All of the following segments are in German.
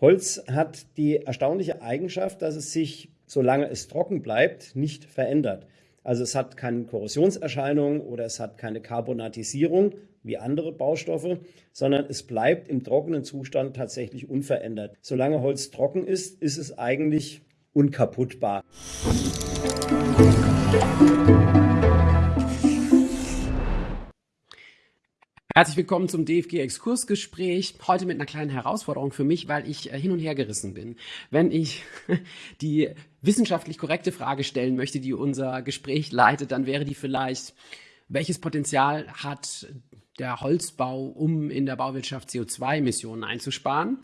Holz hat die erstaunliche Eigenschaft, dass es sich, solange es trocken bleibt, nicht verändert. Also es hat keine Korrosionserscheinung oder es hat keine Carbonatisierung wie andere Baustoffe, sondern es bleibt im trockenen Zustand tatsächlich unverändert. Solange Holz trocken ist, ist es eigentlich unkaputtbar. Herzlich willkommen zum DFG Exkursgespräch. Heute mit einer kleinen Herausforderung für mich, weil ich äh, hin und her gerissen bin. Wenn ich die wissenschaftlich korrekte Frage stellen möchte, die unser Gespräch leitet, dann wäre die vielleicht, welches Potenzial hat der Holzbau, um in der Bauwirtschaft CO2-Emissionen einzusparen?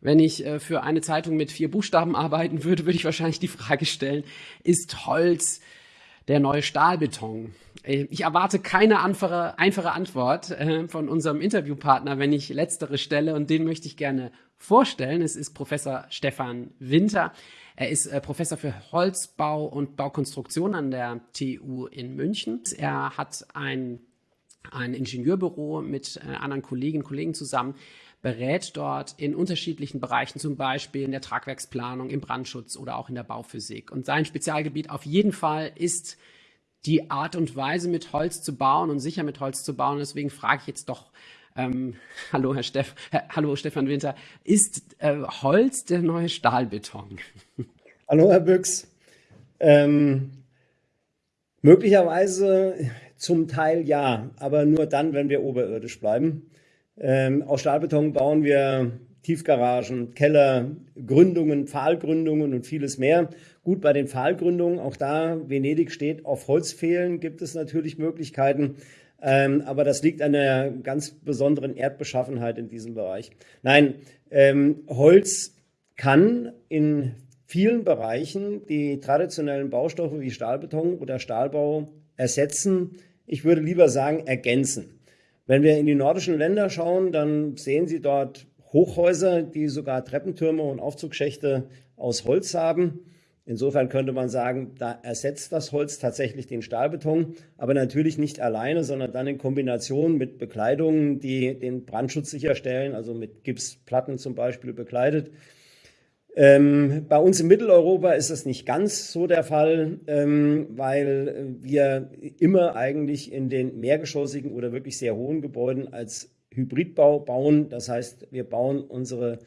Wenn ich äh, für eine Zeitung mit vier Buchstaben arbeiten würde, würde ich wahrscheinlich die Frage stellen, ist Holz der neue Stahlbeton? Äh, ich erwarte keine einfache, einfache Antwort äh, von unserem Interviewpartner, wenn ich letztere stelle und den möchte ich gerne vorstellen. Es ist Professor Stefan Winter. Er ist äh, Professor für Holzbau und Baukonstruktion an der TU in München. Er hat ein, ein Ingenieurbüro mit anderen Kolleginnen und Kollegen zusammen, berät dort in unterschiedlichen Bereichen, zum Beispiel in der Tragwerksplanung, im Brandschutz oder auch in der Bauphysik. Und sein Spezialgebiet auf jeden Fall ist die Art und Weise, mit Holz zu bauen und sicher mit Holz zu bauen. Deswegen frage ich jetzt doch, ähm, hallo Herr Steff, hallo Stefan Winter, ist äh, Holz der neue Stahlbeton? Hallo Herr Büchs. Ähm, möglicherweise zum Teil ja, aber nur dann, wenn wir oberirdisch bleiben. Ähm, aus Stahlbeton bauen wir Tiefgaragen, Keller, Gründungen, Pfahlgründungen und vieles mehr. Gut, bei den Pfahlgründungen, auch da Venedig steht auf Holzfehlen, gibt es natürlich Möglichkeiten. Ähm, aber das liegt an der ganz besonderen Erdbeschaffenheit in diesem Bereich. Nein, ähm, Holz kann in vielen Bereichen die traditionellen Baustoffe wie Stahlbeton oder Stahlbau ersetzen. Ich würde lieber sagen, ergänzen. Wenn wir in die nordischen Länder schauen, dann sehen Sie dort Hochhäuser, die sogar Treppentürme und Aufzugschächte aus Holz haben. Insofern könnte man sagen, da ersetzt das Holz tatsächlich den Stahlbeton, aber natürlich nicht alleine, sondern dann in Kombination mit Bekleidungen, die den Brandschutz sicherstellen, also mit Gipsplatten zum Beispiel bekleidet. Ähm, bei uns in Mitteleuropa ist das nicht ganz so der Fall, ähm, weil wir immer eigentlich in den mehrgeschossigen oder wirklich sehr hohen Gebäuden als Hybridbau bauen. Das heißt, wir bauen unsere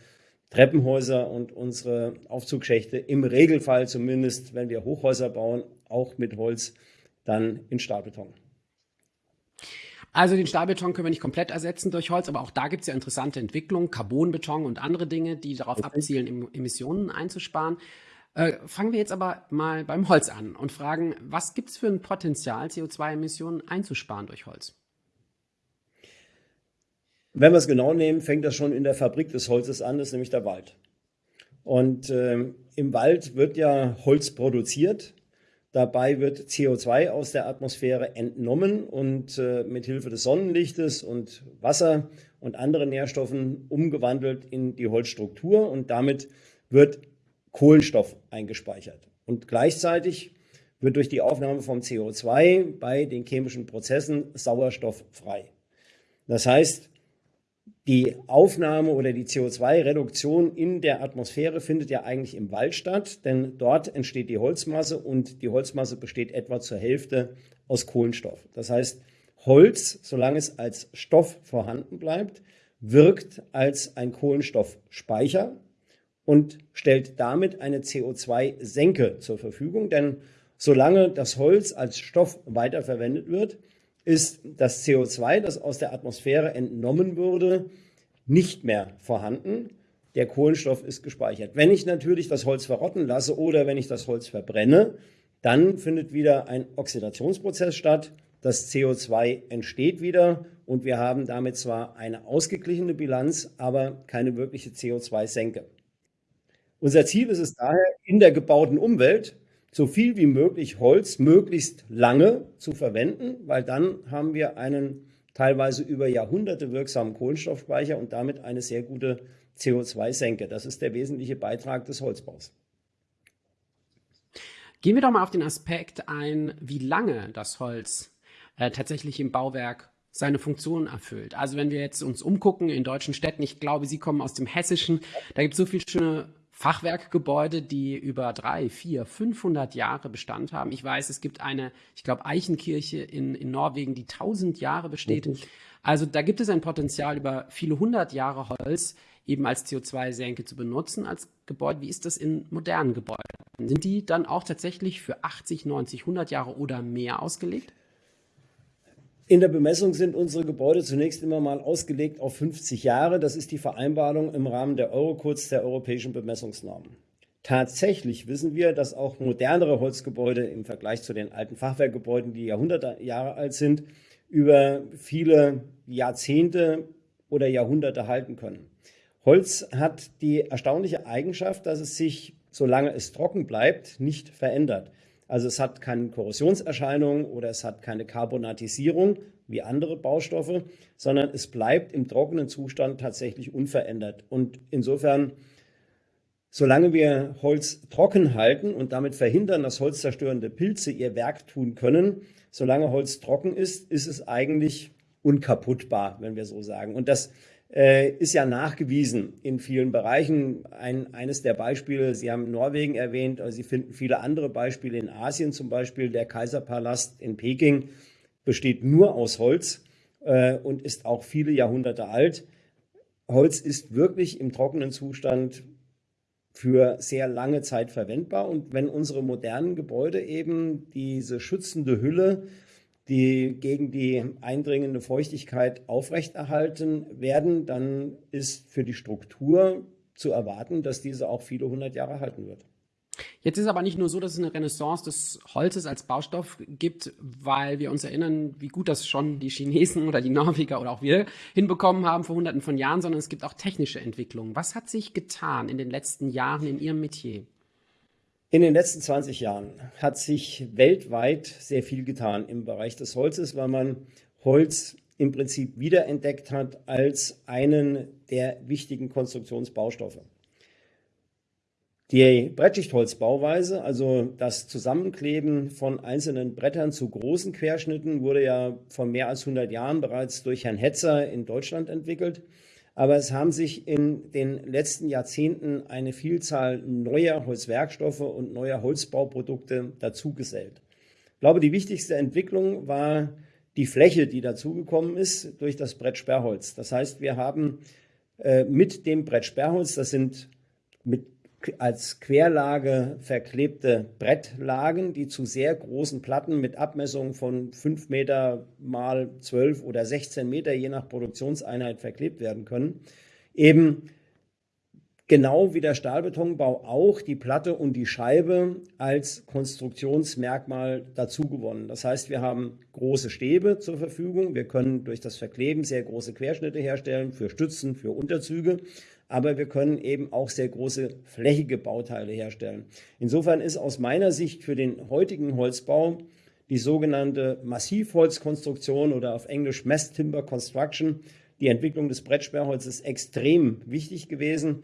Treppenhäuser und unsere Aufzugschächte im Regelfall zumindest, wenn wir Hochhäuser bauen, auch mit Holz, dann in Stahlbeton. Also den Stahlbeton können wir nicht komplett ersetzen durch Holz, aber auch da gibt es ja interessante Entwicklungen, Carbonbeton und andere Dinge, die darauf okay. abzielen, Emissionen einzusparen. Äh, fangen wir jetzt aber mal beim Holz an und fragen, was gibt es für ein Potenzial, CO2-Emissionen einzusparen durch Holz? Wenn wir es genau nehmen, fängt das schon in der Fabrik des Holzes an, das ist nämlich der Wald. Und äh, im Wald wird ja Holz produziert Dabei wird CO2 aus der Atmosphäre entnommen und äh, mit Hilfe des Sonnenlichtes und Wasser und anderen Nährstoffen umgewandelt in die Holzstruktur und damit wird Kohlenstoff eingespeichert. Und gleichzeitig wird durch die Aufnahme vom CO2 bei den chemischen Prozessen Sauerstoff frei. Das heißt, die Aufnahme oder die CO2-Reduktion in der Atmosphäre findet ja eigentlich im Wald statt, denn dort entsteht die Holzmasse und die Holzmasse besteht etwa zur Hälfte aus Kohlenstoff. Das heißt, Holz, solange es als Stoff vorhanden bleibt, wirkt als ein Kohlenstoffspeicher und stellt damit eine CO2-Senke zur Verfügung, denn solange das Holz als Stoff weiterverwendet wird, ist das CO2, das aus der Atmosphäre entnommen wurde, nicht mehr vorhanden. Der Kohlenstoff ist gespeichert. Wenn ich natürlich das Holz verrotten lasse oder wenn ich das Holz verbrenne, dann findet wieder ein Oxidationsprozess statt. Das CO2 entsteht wieder und wir haben damit zwar eine ausgeglichene Bilanz, aber keine wirkliche CO2-Senke. Unser Ziel ist es daher, in der gebauten Umwelt so viel wie möglich Holz möglichst lange zu verwenden, weil dann haben wir einen teilweise über Jahrhunderte wirksamen Kohlenstoffspeicher und damit eine sehr gute CO2-Senke. Das ist der wesentliche Beitrag des Holzbaus. Gehen wir doch mal auf den Aspekt ein, wie lange das Holz äh, tatsächlich im Bauwerk seine Funktion erfüllt. Also wenn wir jetzt uns umgucken in deutschen Städten, ich glaube, Sie kommen aus dem Hessischen, da gibt es so viele schöne Fachwerkgebäude, die über drei, vier, 500 Jahre Bestand haben. Ich weiß, es gibt eine, ich glaube, Eichenkirche in, in Norwegen, die 1000 Jahre besteht. Mhm. Also da gibt es ein Potenzial, über viele hundert Jahre Holz eben als CO2-Senke zu benutzen als Gebäude. Wie ist das in modernen Gebäuden? Sind die dann auch tatsächlich für 80, 90, 100 Jahre oder mehr ausgelegt? In der Bemessung sind unsere Gebäude zunächst immer mal ausgelegt auf 50 Jahre. Das ist die Vereinbarung im Rahmen der Eurocodes der europäischen Bemessungsnormen. Tatsächlich wissen wir, dass auch modernere Holzgebäude im Vergleich zu den alten Fachwerkgebäuden, die Jahrhunderte Jahre alt sind, über viele Jahrzehnte oder Jahrhunderte halten können. Holz hat die erstaunliche Eigenschaft, dass es sich, solange es trocken bleibt, nicht verändert. Also es hat keine Korrosionserscheinung oder es hat keine Carbonatisierung wie andere Baustoffe, sondern es bleibt im trockenen Zustand tatsächlich unverändert. Und insofern, solange wir Holz trocken halten und damit verhindern, dass holzzerstörende Pilze ihr Werk tun können, solange Holz trocken ist, ist es eigentlich unkaputtbar, wenn wir so sagen. Und das ist ja nachgewiesen in vielen Bereichen. Ein, eines der Beispiele, Sie haben Norwegen erwähnt, also Sie finden viele andere Beispiele in Asien, zum Beispiel der Kaiserpalast in Peking besteht nur aus Holz äh, und ist auch viele Jahrhunderte alt. Holz ist wirklich im trockenen Zustand für sehr lange Zeit verwendbar. Und wenn unsere modernen Gebäude eben diese schützende Hülle die gegen die eindringende Feuchtigkeit aufrechterhalten werden, dann ist für die Struktur zu erwarten, dass diese auch viele hundert Jahre halten wird. Jetzt ist aber nicht nur so, dass es eine Renaissance des Holzes als Baustoff gibt, weil wir uns erinnern, wie gut das schon die Chinesen oder die Norweger oder auch wir hinbekommen haben vor hunderten von Jahren, sondern es gibt auch technische Entwicklungen. Was hat sich getan in den letzten Jahren in Ihrem Metier? In den letzten 20 Jahren hat sich weltweit sehr viel getan im Bereich des Holzes, weil man Holz im Prinzip wiederentdeckt hat als einen der wichtigen Konstruktionsbaustoffe. Die Brettschichtholzbauweise, also das Zusammenkleben von einzelnen Brettern zu großen Querschnitten, wurde ja vor mehr als 100 Jahren bereits durch Herrn Hetzer in Deutschland entwickelt. Aber es haben sich in den letzten Jahrzehnten eine Vielzahl neuer Holzwerkstoffe und neuer Holzbauprodukte dazugesellt. Ich glaube, die wichtigste Entwicklung war die Fläche, die dazugekommen ist durch das Brettsperrholz. Das heißt, wir haben äh, mit dem Brettsperrholz, das sind mit als Querlage verklebte Brettlagen, die zu sehr großen Platten mit Abmessungen von 5 Meter mal 12 oder 16 Meter je nach Produktionseinheit verklebt werden können. Eben genau wie der Stahlbetonbau auch die Platte und die Scheibe als Konstruktionsmerkmal dazugewonnen. Das heißt, wir haben große Stäbe zur Verfügung. Wir können durch das Verkleben sehr große Querschnitte herstellen für Stützen, für Unterzüge aber wir können eben auch sehr große flächige Bauteile herstellen. Insofern ist aus meiner Sicht für den heutigen Holzbau die sogenannte Massivholzkonstruktion oder auf Englisch Mass Timber Construction, die Entwicklung des Brettsperrholzes extrem wichtig gewesen.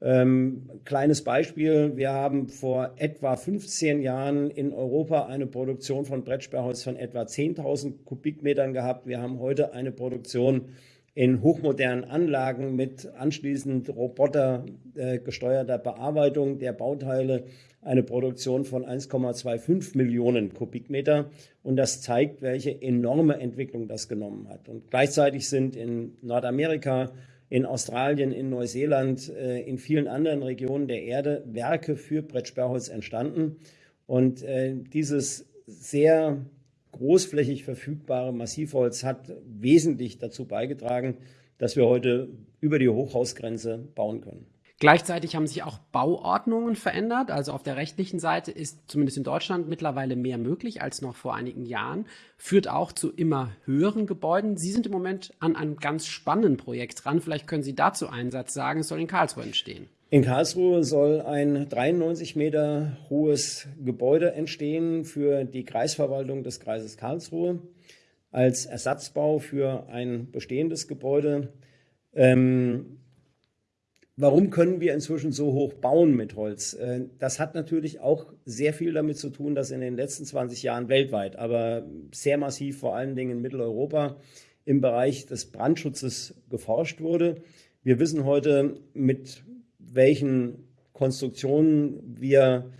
Ähm, kleines Beispiel, wir haben vor etwa 15 Jahren in Europa eine Produktion von Brettsperrholz von etwa 10.000 Kubikmetern gehabt. Wir haben heute eine Produktion in hochmodernen Anlagen mit anschließend robotergesteuerter äh, Bearbeitung der Bauteile eine Produktion von 1,25 Millionen Kubikmeter. Und das zeigt, welche enorme Entwicklung das genommen hat. Und gleichzeitig sind in Nordamerika, in Australien, in Neuseeland, äh, in vielen anderen Regionen der Erde Werke für Brettsperrholz entstanden. Und äh, dieses sehr großflächig verfügbare Massivholz hat wesentlich dazu beigetragen, dass wir heute über die Hochhausgrenze bauen können. Gleichzeitig haben sich auch Bauordnungen verändert. Also auf der rechtlichen Seite ist zumindest in Deutschland mittlerweile mehr möglich als noch vor einigen Jahren. Führt auch zu immer höheren Gebäuden. Sie sind im Moment an einem ganz spannenden Projekt dran. Vielleicht können Sie dazu einen Satz sagen. Es soll in Karlsruhe entstehen. In Karlsruhe soll ein 93 Meter hohes Gebäude entstehen für die Kreisverwaltung des Kreises Karlsruhe als Ersatzbau für ein bestehendes Gebäude. Ähm, warum können wir inzwischen so hoch bauen mit Holz? Äh, das hat natürlich auch sehr viel damit zu tun, dass in den letzten 20 Jahren weltweit, aber sehr massiv vor allen Dingen in Mitteleuropa, im Bereich des Brandschutzes geforscht wurde. Wir wissen heute, mit welchen Konstruktionen wir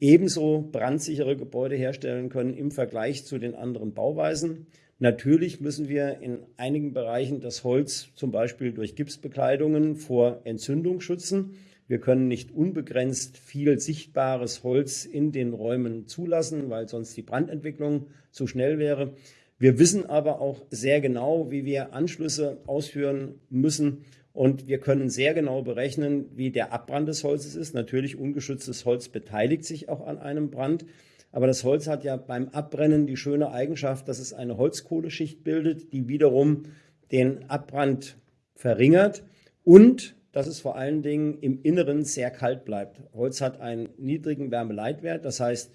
ebenso brandsichere Gebäude herstellen können im Vergleich zu den anderen Bauweisen. Natürlich müssen wir in einigen Bereichen das Holz zum Beispiel durch Gipsbekleidungen vor Entzündung schützen. Wir können nicht unbegrenzt viel sichtbares Holz in den Räumen zulassen, weil sonst die Brandentwicklung zu schnell wäre. Wir wissen aber auch sehr genau, wie wir Anschlüsse ausführen müssen. Und wir können sehr genau berechnen, wie der Abbrand des Holzes ist. Natürlich, ungeschütztes Holz beteiligt sich auch an einem Brand. Aber das Holz hat ja beim Abbrennen die schöne Eigenschaft, dass es eine Holzkohleschicht bildet, die wiederum den Abbrand verringert und dass es vor allen Dingen im Inneren sehr kalt bleibt. Holz hat einen niedrigen Wärmeleitwert, das heißt,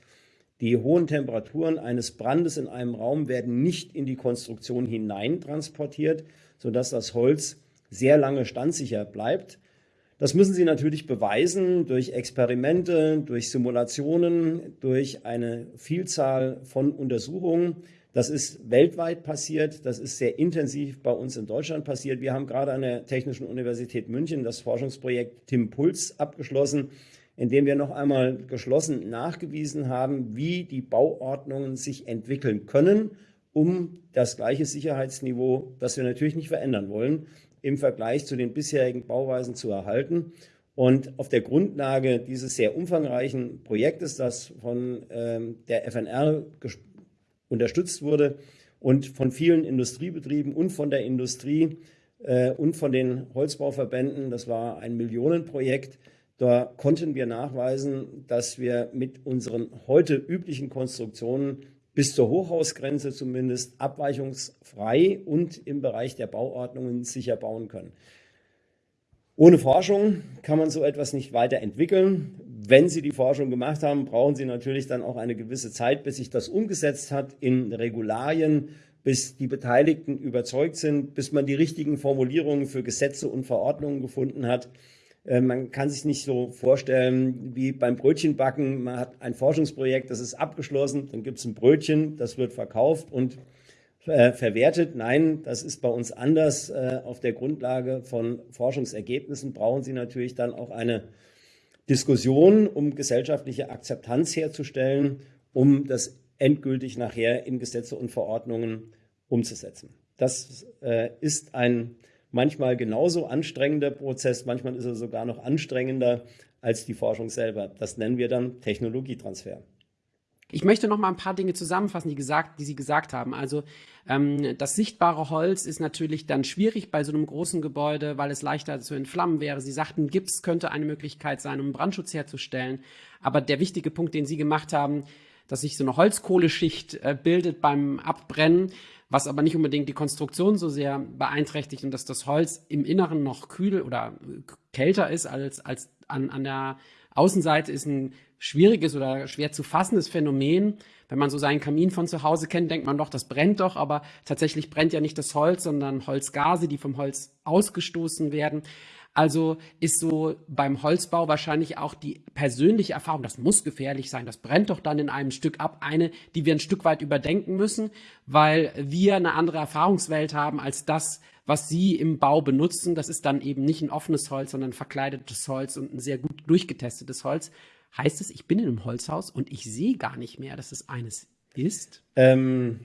die hohen Temperaturen eines Brandes in einem Raum werden nicht in die Konstruktion hinein transportiert, sodass das Holz sehr lange standsicher bleibt. Das müssen Sie natürlich beweisen durch Experimente, durch Simulationen, durch eine Vielzahl von Untersuchungen. Das ist weltweit passiert, das ist sehr intensiv bei uns in Deutschland passiert. Wir haben gerade an der Technischen Universität München das Forschungsprojekt Tim Puls abgeschlossen, in dem wir noch einmal geschlossen nachgewiesen haben, wie die Bauordnungen sich entwickeln können, um das gleiche Sicherheitsniveau, das wir natürlich nicht verändern wollen, im Vergleich zu den bisherigen Bauweisen zu erhalten. Und auf der Grundlage dieses sehr umfangreichen Projektes, das von ähm, der FNR unterstützt wurde und von vielen Industriebetrieben und von der Industrie äh, und von den Holzbauverbänden. Das war ein Millionenprojekt. Da konnten wir nachweisen, dass wir mit unseren heute üblichen Konstruktionen bis zur Hochhausgrenze zumindest abweichungsfrei und im Bereich der Bauordnungen sicher bauen können. Ohne Forschung kann man so etwas nicht weiterentwickeln. Wenn Sie die Forschung gemacht haben, brauchen Sie natürlich dann auch eine gewisse Zeit, bis sich das umgesetzt hat in Regularien, bis die Beteiligten überzeugt sind, bis man die richtigen Formulierungen für Gesetze und Verordnungen gefunden hat. Äh, man kann sich nicht so vorstellen wie beim Brötchenbacken. Man hat ein Forschungsprojekt, das ist abgeschlossen, dann gibt es ein Brötchen, das wird verkauft und äh, verwertet. Nein, das ist bei uns anders. Äh, auf der Grundlage von Forschungsergebnissen brauchen Sie natürlich dann auch eine Diskussion, um gesellschaftliche Akzeptanz herzustellen, um das endgültig nachher in Gesetze und Verordnungen umzusetzen. Das ist ein manchmal genauso anstrengender Prozess, manchmal ist er sogar noch anstrengender als die Forschung selber. Das nennen wir dann Technologietransfer. Ich möchte noch mal ein paar Dinge zusammenfassen, die, gesagt, die Sie gesagt haben. Also ähm, das sichtbare Holz ist natürlich dann schwierig bei so einem großen Gebäude, weil es leichter zu entflammen wäre. Sie sagten, Gips könnte eine Möglichkeit sein, um Brandschutz herzustellen. Aber der wichtige Punkt, den Sie gemacht haben, dass sich so eine Holzkohleschicht äh, bildet beim Abbrennen, was aber nicht unbedingt die Konstruktion so sehr beeinträchtigt und dass das Holz im Inneren noch kühl oder kälter ist als, als an, an der Außenseite ist ein schwieriges oder schwer zu fassendes Phänomen. Wenn man so seinen Kamin von zu Hause kennt, denkt man doch, das brennt doch, aber tatsächlich brennt ja nicht das Holz, sondern Holzgase, die vom Holz ausgestoßen werden. Also ist so beim Holzbau wahrscheinlich auch die persönliche Erfahrung, das muss gefährlich sein, das brennt doch dann in einem Stück ab, eine, die wir ein Stück weit überdenken müssen, weil wir eine andere Erfahrungswelt haben als das, was Sie im Bau benutzen. Das ist dann eben nicht ein offenes Holz, sondern verkleidetes Holz und ein sehr gut durchgetestetes Holz heißt es, ich bin in einem Holzhaus und ich sehe gar nicht mehr, dass es eines ist? Ähm,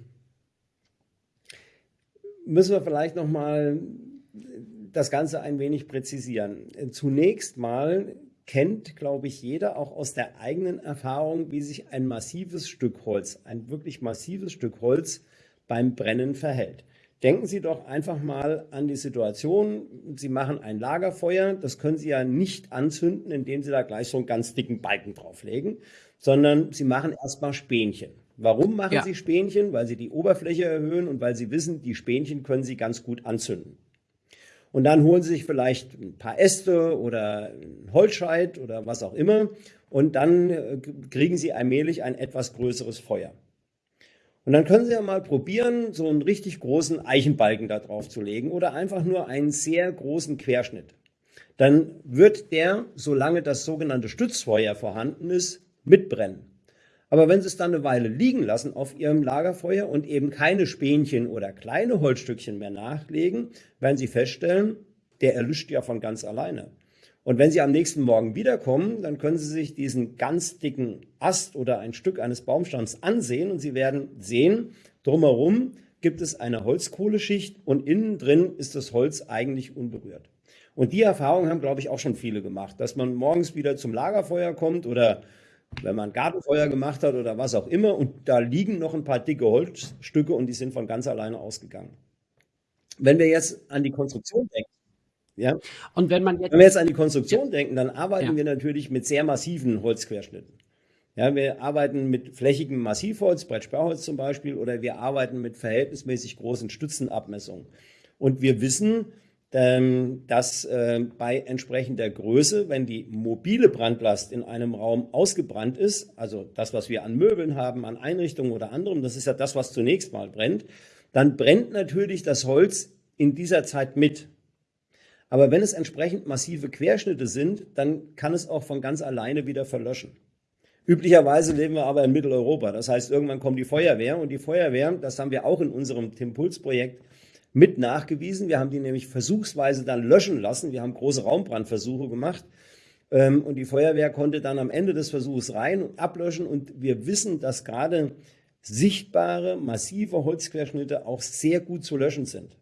müssen wir vielleicht noch mal das Ganze ein wenig präzisieren. Zunächst mal kennt, glaube ich, jeder auch aus der eigenen Erfahrung, wie sich ein massives Stück Holz, ein wirklich massives Stück Holz beim Brennen verhält. Denken Sie doch einfach mal an die Situation, Sie machen ein Lagerfeuer, das können Sie ja nicht anzünden, indem Sie da gleich so einen ganz dicken Balken drauflegen, sondern Sie machen erstmal Spähnchen. Warum machen ja. Sie Spähnchen? Weil Sie die Oberfläche erhöhen und weil Sie wissen, die Spähnchen können Sie ganz gut anzünden. Und dann holen Sie sich vielleicht ein paar Äste oder ein Holzscheit oder was auch immer und dann äh, kriegen Sie allmählich ein etwas größeres Feuer. Und dann können Sie ja mal probieren, so einen richtig großen Eichenbalken da drauf zu legen oder einfach nur einen sehr großen Querschnitt. Dann wird der, solange das sogenannte Stützfeuer vorhanden ist, mitbrennen. Aber wenn Sie es dann eine Weile liegen lassen auf Ihrem Lagerfeuer und eben keine Spänchen oder kleine Holzstückchen mehr nachlegen, werden Sie feststellen, der erlischt ja von ganz alleine. Und wenn Sie am nächsten Morgen wiederkommen, dann können Sie sich diesen ganz dicken Ast oder ein Stück eines Baumstamms ansehen und Sie werden sehen, drumherum gibt es eine Holzkohleschicht und innen drin ist das Holz eigentlich unberührt. Und die Erfahrung haben, glaube ich, auch schon viele gemacht, dass man morgens wieder zum Lagerfeuer kommt oder wenn man Gartenfeuer gemacht hat oder was auch immer und da liegen noch ein paar dicke Holzstücke und die sind von ganz alleine ausgegangen. Wenn wir jetzt an die Konstruktion denken, ja, und wenn man jetzt, wenn wir jetzt an die Konstruktion ja. denken, dann arbeiten ja. wir natürlich mit sehr massiven Holzquerschnitten. Ja, wir arbeiten mit flächigem Massivholz, Brettsperrholz zum Beispiel, oder wir arbeiten mit verhältnismäßig großen Stützenabmessungen. Und wir wissen, dass äh, bei entsprechender Größe, wenn die mobile Brandlast in einem Raum ausgebrannt ist, also das, was wir an Möbeln haben, an Einrichtungen oder anderem, das ist ja das, was zunächst mal brennt, dann brennt natürlich das Holz in dieser Zeit mit. Aber wenn es entsprechend massive Querschnitte sind, dann kann es auch von ganz alleine wieder verlöschen. Üblicherweise leben wir aber in Mitteleuropa. Das heißt, irgendwann kommt die Feuerwehr und die Feuerwehr, das haben wir auch in unserem Timpuls-Projekt mit nachgewiesen. Wir haben die nämlich versuchsweise dann löschen lassen. Wir haben große Raumbrandversuche gemacht. Ähm, und die Feuerwehr konnte dann am Ende des Versuchs rein und ablöschen. Und wir wissen, dass gerade sichtbare, massive Holzquerschnitte auch sehr gut zu löschen sind.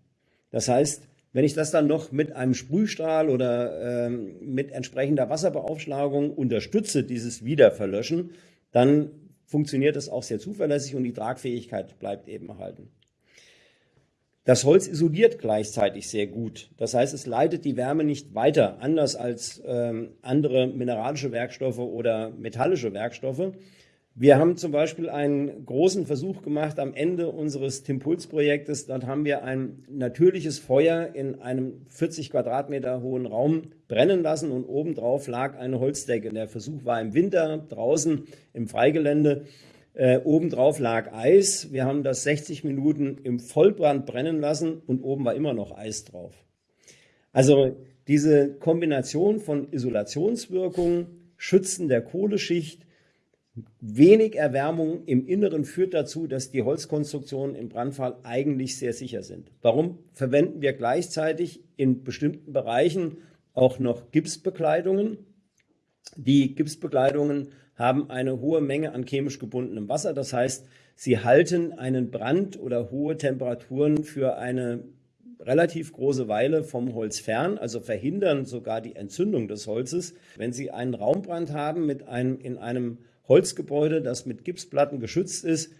Das heißt, wenn ich das dann noch mit einem Sprühstrahl oder ähm, mit entsprechender Wasserbeaufschlagung unterstütze, dieses Wiederverlöschen, dann funktioniert das auch sehr zuverlässig und die Tragfähigkeit bleibt eben erhalten. Das Holz isoliert gleichzeitig sehr gut. Das heißt, es leitet die Wärme nicht weiter, anders als ähm, andere mineralische Werkstoffe oder metallische Werkstoffe. Wir haben zum Beispiel einen großen Versuch gemacht am Ende unseres Timpuls-Projektes. Dort haben wir ein natürliches Feuer in einem 40 Quadratmeter hohen Raum brennen lassen und obendrauf lag eine Holzdecke. Der Versuch war im Winter draußen im Freigelände. Äh, obendrauf lag Eis. Wir haben das 60 Minuten im Vollbrand brennen lassen und oben war immer noch Eis drauf. Also diese Kombination von Isolationswirkung, Schützen der Kohleschicht, wenig Erwärmung im Inneren führt dazu, dass die Holzkonstruktionen im Brandfall eigentlich sehr sicher sind. Warum verwenden wir gleichzeitig in bestimmten Bereichen auch noch Gipsbekleidungen? Die Gipsbekleidungen haben eine hohe Menge an chemisch gebundenem Wasser. Das heißt, sie halten einen Brand oder hohe Temperaturen für eine relativ große Weile vom Holz fern, also verhindern sogar die Entzündung des Holzes. Wenn Sie einen Raumbrand haben mit einem, in einem Holzgebäude, das mit Gipsplatten geschützt ist,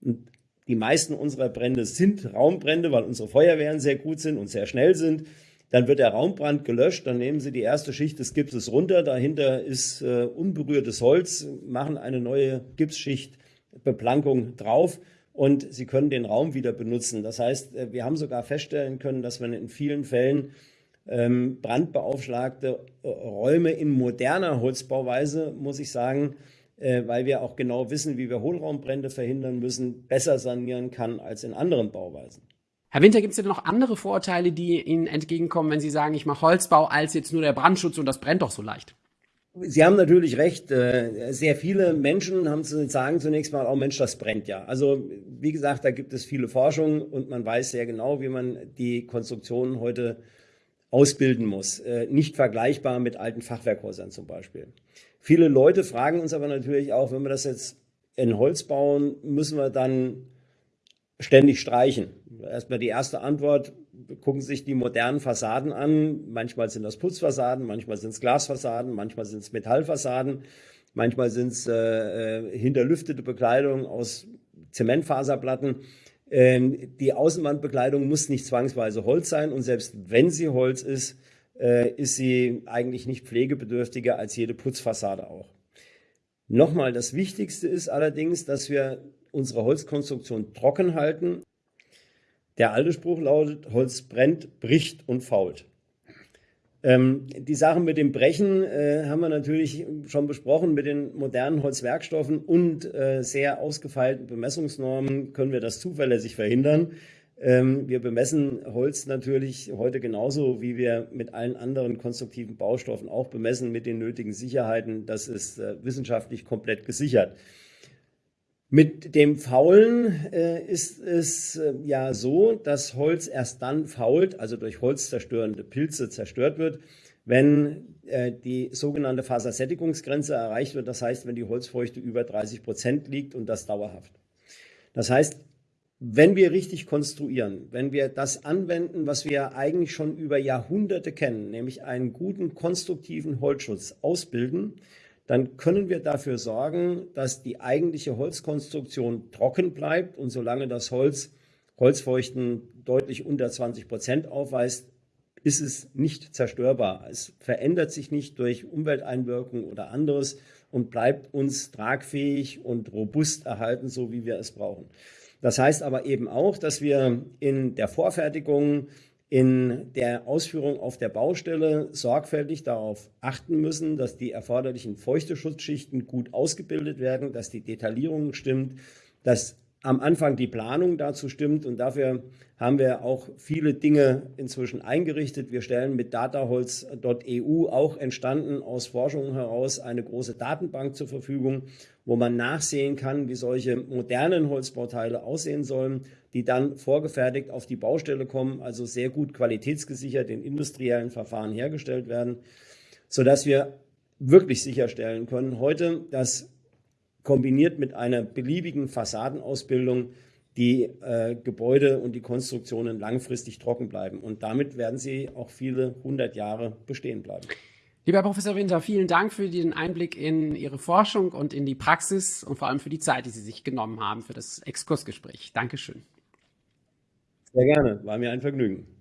und die meisten unserer Brände sind Raumbrände, weil unsere Feuerwehren sehr gut sind und sehr schnell sind, dann wird der Raumbrand gelöscht, dann nehmen Sie die erste Schicht des Gipses runter, dahinter ist äh, unberührtes Holz, machen eine neue Gipsschicht Beplankung drauf und Sie können den Raum wieder benutzen. Das heißt, äh, wir haben sogar feststellen können, dass man in vielen Fällen ähm, brandbeaufschlagte äh, Räume in moderner Holzbauweise, muss ich sagen, äh, weil wir auch genau wissen, wie wir Hohlraumbrände verhindern müssen, besser sanieren kann als in anderen Bauweisen. Herr Winter, gibt es denn noch andere Vorteile, die Ihnen entgegenkommen, wenn Sie sagen, ich mache Holzbau, als jetzt nur der Brandschutz und das brennt doch so leicht? Sie haben natürlich recht. Äh, sehr viele Menschen haben zu sagen zunächst mal, oh Mensch, das brennt ja. Also wie gesagt, da gibt es viele Forschungen und man weiß sehr genau, wie man die Konstruktionen heute ausbilden muss. Äh, nicht vergleichbar mit alten Fachwerkhäusern zum Beispiel. Viele Leute fragen uns aber natürlich auch, wenn wir das jetzt in Holz bauen, müssen wir dann ständig streichen. Erstmal die erste Antwort, gucken sich die modernen Fassaden an. Manchmal sind das Putzfassaden, manchmal sind es Glasfassaden, manchmal sind es Metallfassaden, manchmal sind es äh, äh, hinterlüftete Bekleidung aus Zementfaserplatten. Ähm, die Außenwandbekleidung muss nicht zwangsweise Holz sein und selbst wenn sie Holz ist, äh, ist sie eigentlich nicht pflegebedürftiger als jede Putzfassade auch. Nochmal, das Wichtigste ist allerdings, dass wir unsere Holzkonstruktion trocken halten. Der alte Spruch lautet, Holz brennt, bricht und fault. Ähm, die Sachen mit dem Brechen äh, haben wir natürlich schon besprochen. Mit den modernen Holzwerkstoffen und äh, sehr ausgefeilten Bemessungsnormen können wir das zuverlässig verhindern. Ähm, wir bemessen Holz natürlich heute genauso, wie wir mit allen anderen konstruktiven Baustoffen auch bemessen, mit den nötigen Sicherheiten. Das ist äh, wissenschaftlich komplett gesichert. Mit dem Faulen äh, ist es äh, ja so, dass Holz erst dann fault, also durch holzzerstörende Pilze zerstört wird, wenn äh, die sogenannte Fasersättigungsgrenze erreicht wird. Das heißt, wenn die Holzfeuchte über 30 Prozent liegt und das dauerhaft. Das heißt, wenn wir richtig konstruieren, wenn wir das anwenden, was wir eigentlich schon über Jahrhunderte kennen, nämlich einen guten konstruktiven Holzschutz ausbilden, dann können wir dafür sorgen, dass die eigentliche Holzkonstruktion trocken bleibt und solange das Holz Holzfeuchten deutlich unter 20 Prozent aufweist, ist es nicht zerstörbar. Es verändert sich nicht durch Umwelteinwirkung oder anderes und bleibt uns tragfähig und robust erhalten, so wie wir es brauchen. Das heißt aber eben auch, dass wir in der Vorfertigung in der Ausführung auf der Baustelle sorgfältig darauf achten müssen, dass die erforderlichen Feuchteschutzschichten gut ausgebildet werden, dass die Detaillierung stimmt, dass am Anfang die Planung dazu stimmt und dafür haben wir auch viele Dinge inzwischen eingerichtet. Wir stellen mit dataholz.eu auch entstanden aus Forschungen heraus eine große Datenbank zur Verfügung, wo man nachsehen kann, wie solche modernen Holzbauteile aussehen sollen, die dann vorgefertigt auf die Baustelle kommen, also sehr gut qualitätsgesichert in industriellen Verfahren hergestellt werden, sodass wir wirklich sicherstellen können heute, dass kombiniert mit einer beliebigen Fassadenausbildung die äh, Gebäude und die Konstruktionen langfristig trocken bleiben. Und damit werden sie auch viele hundert Jahre bestehen bleiben. Lieber Professor Winter, vielen Dank für den Einblick in Ihre Forschung und in die Praxis und vor allem für die Zeit, die Sie sich genommen haben für das Exkursgespräch. Dankeschön. Sehr gerne, war mir ein Vergnügen.